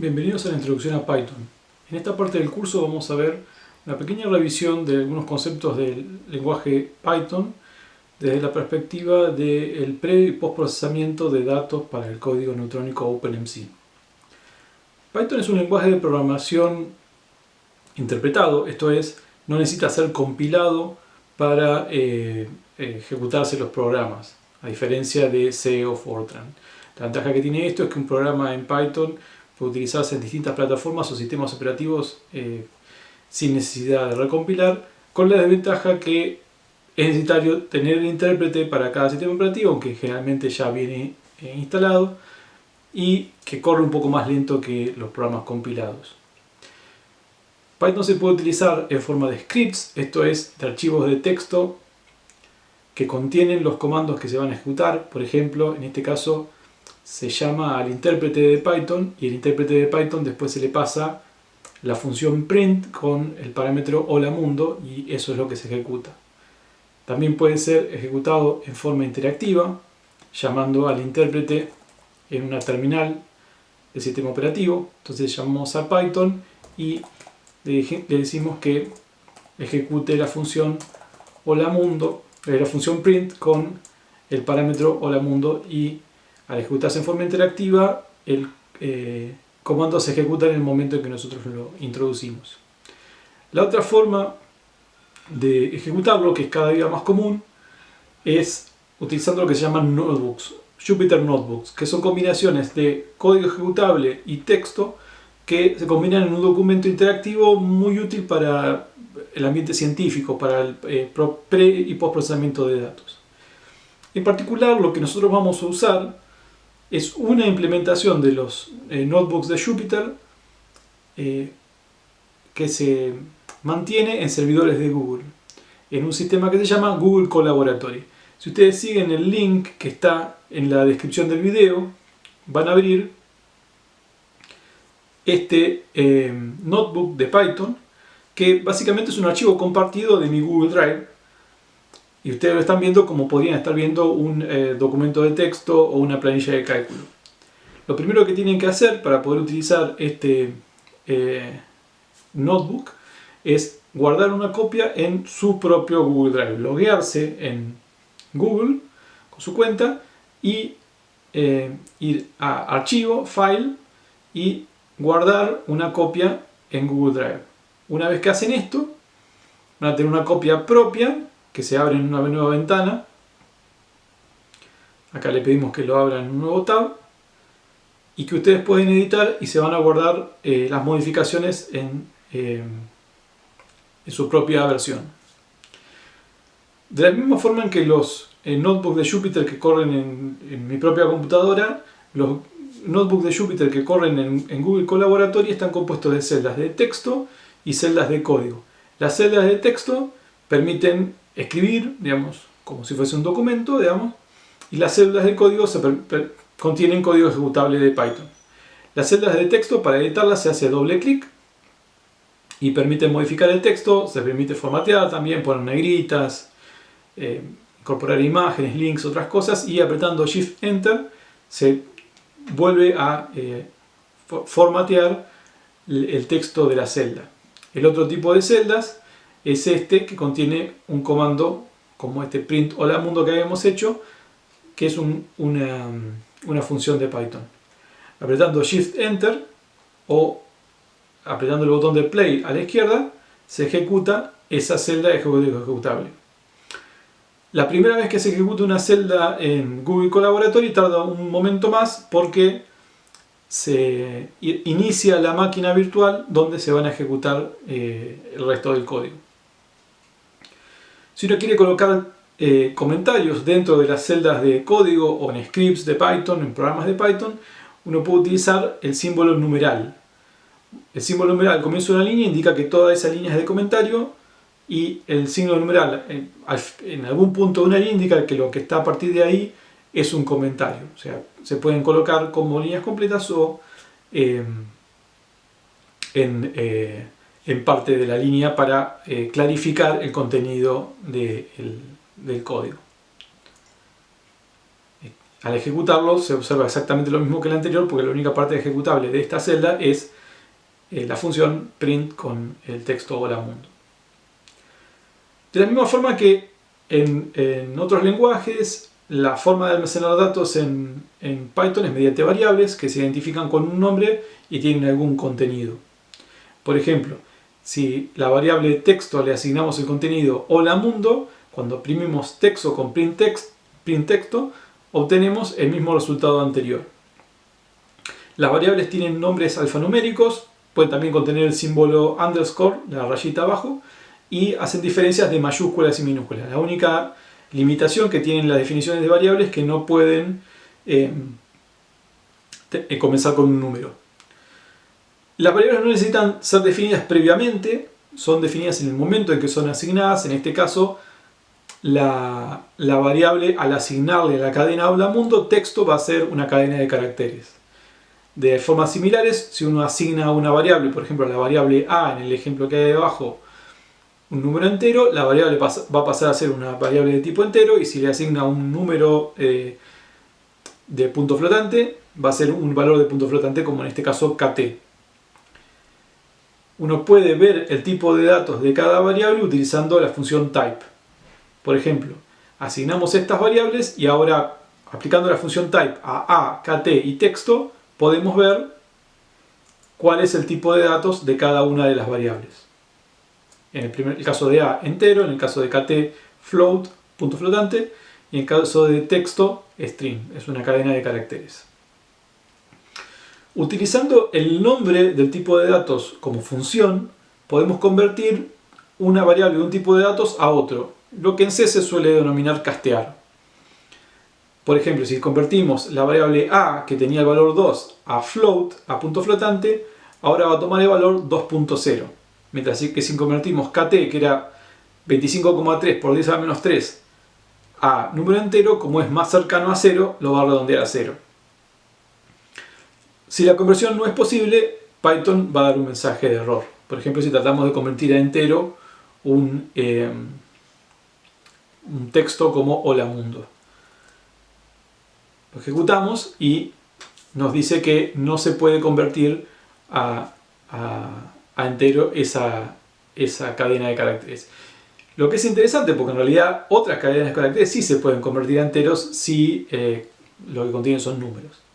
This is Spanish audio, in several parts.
Bienvenidos a la introducción a Python. En esta parte del curso vamos a ver una pequeña revisión de algunos conceptos del lenguaje Python desde la perspectiva del pre y postprocesamiento de datos para el código neutrónico OpenMC. Python es un lenguaje de programación interpretado, esto es, no necesita ser compilado para eh, ejecutarse los programas, a diferencia de C o Fortran. La ventaja que tiene esto es que un programa en Python utilizarse en distintas plataformas o sistemas operativos eh, sin necesidad de recompilar, con la desventaja que es necesario tener el intérprete para cada sistema operativo, aunque generalmente ya viene eh, instalado, y que corre un poco más lento que los programas compilados. Python se puede utilizar en forma de scripts, esto es, de archivos de texto que contienen los comandos que se van a ejecutar. Por ejemplo, en este caso, se llama al intérprete de Python y el intérprete de Python después se le pasa la función print con el parámetro hola mundo y eso es lo que se ejecuta. También puede ser ejecutado en forma interactiva llamando al intérprete en una terminal del sistema operativo. Entonces llamamos a Python y le decimos que ejecute la función hola mundo, eh, la función print con el parámetro hola mundo y al ejecutarse en forma interactiva, el eh, comando se ejecuta en el momento en que nosotros lo introducimos. La otra forma de ejecutarlo, que es cada día más común, es utilizando lo que se llaman notebooks, Jupyter Notebooks, que son combinaciones de código ejecutable y texto que se combinan en un documento interactivo muy útil para el ambiente científico, para el eh, pre y postprocesamiento de datos. En particular, lo que nosotros vamos a usar es una implementación de los eh, notebooks de Jupyter eh, que se mantiene en servidores de Google en un sistema que se llama Google Collaboratory. Si ustedes siguen el link que está en la descripción del video, van a abrir este eh, notebook de Python que básicamente es un archivo compartido de mi Google Drive y ustedes lo están viendo como podrían estar viendo un eh, documento de texto o una planilla de cálculo. Lo primero que tienen que hacer para poder utilizar este eh, notebook es guardar una copia en su propio Google Drive, loguearse en Google con su cuenta y eh, ir a archivo, file y guardar una copia en Google Drive. Una vez que hacen esto, van a tener una copia propia que se abre en una nueva ventana. Acá le pedimos que lo abra en un nuevo tab. Y que ustedes pueden editar y se van a guardar eh, las modificaciones en, eh, en, su propia versión. De la misma forma en que los eh, notebooks de Jupyter que corren en, mi propia computadora, los notebooks de Jupyter que corren en, en Google Collaboratory están compuestos de celdas de texto y celdas de código. Las celdas de texto permiten escribir, digamos, como si fuese un documento, digamos, y las celdas de código contienen código ejecutable de Python. Las celdas de texto, para editarlas se hace doble clic y permite modificar el texto, se permite formatear también, poner negritas, eh, incorporar imágenes, links, otras cosas, y apretando Shift Enter se vuelve a eh, formatear el texto de la celda. El otro tipo de celdas es este que contiene un comando como este print hola mundo que habíamos hecho, que es una, función de Python. Apretando Shift Enter o apretando el botón de Play a la izquierda, se ejecuta esa celda de ejecutable. La primera vez que se ejecuta una celda en Google Collaboratory tarda un momento más porque se inicia la máquina virtual donde se van a ejecutar eh, el resto del código. Si uno quiere colocar eh, comentarios dentro de las celdas de código o en scripts de Python, en programas de Python, uno puede utilizar el símbolo numeral. El símbolo numeral al comienzo de una línea indica que toda esa línea es de comentario y el signo numeral en, algún punto de una línea indica que lo que está a partir de ahí es un comentario. O sea, se pueden colocar como líneas completas o eh, en... Eh, en parte de la línea para eh, clarificar el contenido del código. Al ejecutarlo se observa exactamente lo mismo que el anterior porque la única parte ejecutable de esta celda es eh, la función print con el texto hola mundo. De la misma forma que en, otros lenguajes, la forma de almacenar datos en, Python es mediante variables que se identifican con un nombre y tienen algún contenido. Por ejemplo, si la variable texto le asignamos el contenido hola mundo, cuando imprimimos texto con print, text, print texto, obtenemos el mismo resultado anterior. Las variables tienen nombres alfanuméricos, pueden también contener el símbolo underscore, la rayita abajo, y hacen diferencias de mayúsculas y minúsculas. La única limitación que tienen las definiciones de variables es que no pueden eh, eh, comenzar con un número. Las variables no necesitan ser definidas previamente, son definidas en el momento en que son asignadas, en este caso la, variable al asignarle a la cadena hola mundo texto va a ser una cadena de caracteres. De formas similares, si uno asigna una variable, por ejemplo la variable a en el ejemplo que hay debajo, un número entero, la variable va a pasar a ser una variable de tipo entero y si le asigna un número eh, de punto flotante, va a ser un valor de punto flotante como en este caso kt. Uno puede ver el tipo de datos de cada variable utilizando la función type. Por ejemplo, asignamos estas variables y ahora aplicando la función type a a, kt y texto podemos ver cuál es el tipo de datos de cada una de las variables. En el, primer, caso de a, entero, en el caso de kt, float, punto flotante, y en el caso de texto, string, es una cadena de caracteres. Utilizando el nombre del tipo de datos como función, podemos convertir una variable de un tipo de datos a otro, lo que en C se suele denominar castear. Por ejemplo, si convertimos la variable a, que tenía el valor 2, a float, a punto flotante, ahora va a tomar el valor 2.0. Mientras que si convertimos kt, que era 25,3 por 10 a menos 3, a número entero, como es más cercano a 0, lo va a redondear a 0. Si la conversión no es posible, Python va a dar un mensaje de error. Por ejemplo, si tratamos de convertir a entero un... Eh, un texto como hola mundo. Lo ejecutamos y nos dice que no se puede convertir a, entero esa, esa cadena de caracteres. Lo que es interesante porque en realidad otras cadenas de caracteres sí se pueden convertir a enteros si eh, lo que contienen son números.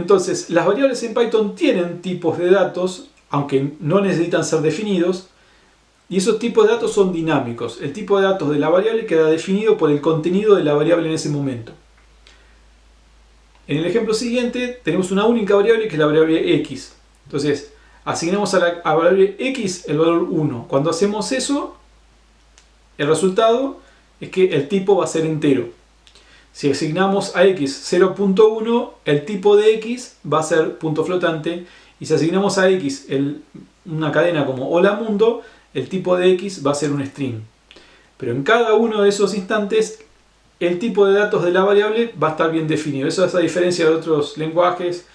Entonces, las variables en Python tienen tipos de datos, aunque no necesitan ser definidos, y esos tipos de datos son dinámicos. El tipo de datos de la variable queda definido por el contenido de la variable en ese momento. En el ejemplo siguiente tenemos una única variable que es la variable x. Entonces, asignamos a la variable x el valor 1. Cuando hacemos eso, el resultado es que el tipo va a ser entero. Si asignamos a x 0.1, el tipo de x va a ser punto flotante. Y si asignamos a x una cadena como hola mundo, el tipo de x va a ser un string. Pero en cada uno de esos instantes el tipo de datos de la variable va a estar bien definido. Eso es a diferencia de otros lenguajes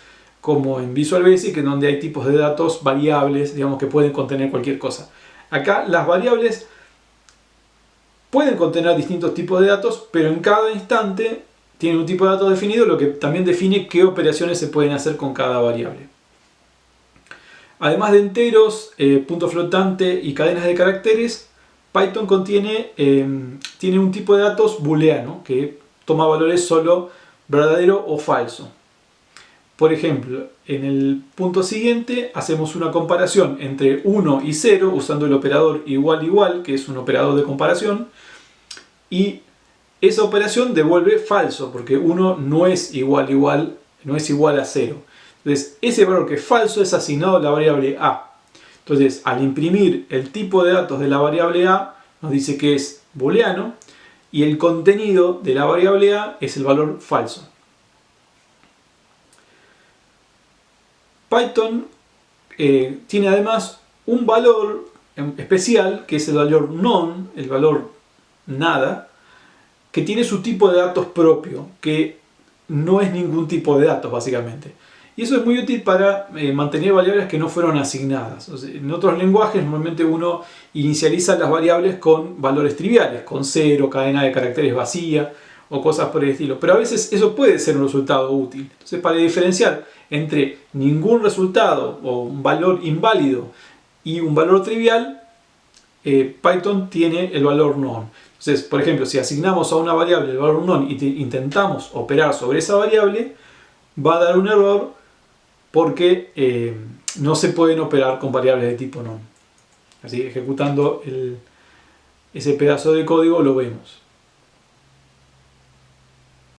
como en Visual Basic, en donde hay tipos de datos variables, digamos que pueden contener cualquier cosa. Acá las variables pueden contener distintos tipos de datos, pero en cada instante tiene un tipo de datos definido, lo que también define qué operaciones se pueden hacer con cada variable. Además de enteros, eh, punto flotante y cadenas de caracteres, Python contiene, em, tiene un tipo de datos booleano que toma valores solo verdadero o falso. Por ejemplo, en el punto siguiente hacemos una comparación entre 1 y 0 usando el operador igual igual, que es un operador de comparación, y esa operación devuelve falso, porque 1 no es igual igual, no es igual a 0. Entonces, ese valor que es falso es asignado a la variable a. Entonces, al imprimir el tipo de datos de la variable a, nos dice que es booleano, y el contenido de la variable a es el valor falso. Python eh, tiene además un valor especial, que es el valor non, el valor nada, que tiene su tipo de datos propio, que no es ningún tipo de datos básicamente. Y eso es muy útil para eh, mantener variables que no fueron asignadas. en otros lenguajes normalmente uno inicializa las variables con valores triviales, con cero, cadena de caracteres vacía o cosas por el estilo. Pero a veces eso puede ser un resultado útil. Entonces para diferenciar entre ningún resultado o un valor inválido y un valor trivial, eh, Python tiene el valor non. Entonces, por ejemplo, si asignamos a una variable el valor non y intentamos operar sobre esa variable, va a dar un error porque eh, no se pueden operar con variables de tipo non. Así, ejecutando ese pedazo de código lo vemos.